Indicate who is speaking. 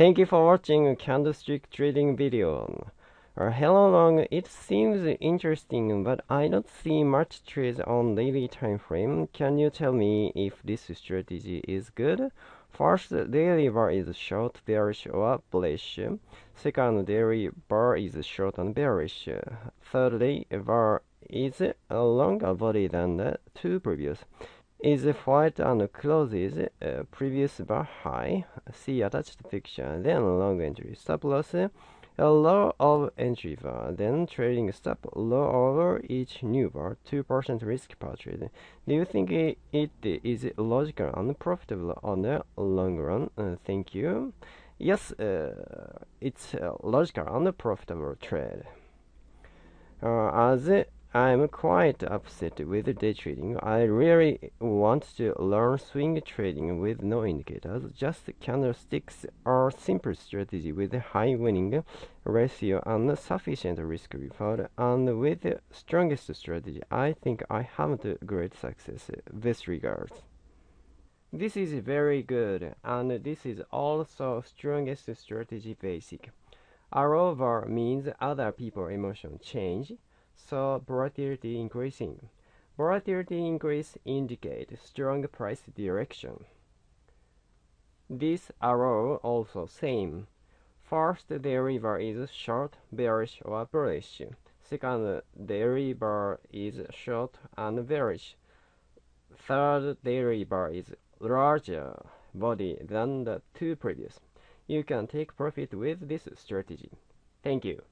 Speaker 1: Thank you for watching candlestick trading video. Uh, hello long, it seems interesting, but I don't see much trades on daily time frame. Can you tell me if this strategy is good? First, daily bar is short, bearish or bullish. Second, daily bar is short and bearish. Thirdly, bar is a longer body than the two previous. Is white and closes uh, previous bar high. See attached picture. Then long entry stop loss a low of entry bar, then trailing stop low over each new bar, 2% risk per trade. Do you think it is logical and profitable on the long run? Uh, thank you. Yes, uh, it's a logical and profitable trade. Uh, as I'm quite upset with day trading. I really want to learn swing trading with no indicators. Just candlesticks are simple strategy with high winning ratio and sufficient risk reward. And with the strongest strategy, I think I have great success. Best regards. This is very good, and this is also strongest strategy basic. Arrow means other people emotion change so volatility increasing. Volatility increase indicates strong price direction. This arrow also same. First derivative is short, bearish or bullish. Second derivative is short and bearish. Third derivative is larger body than the two previous. You can take profit with this strategy. Thank you.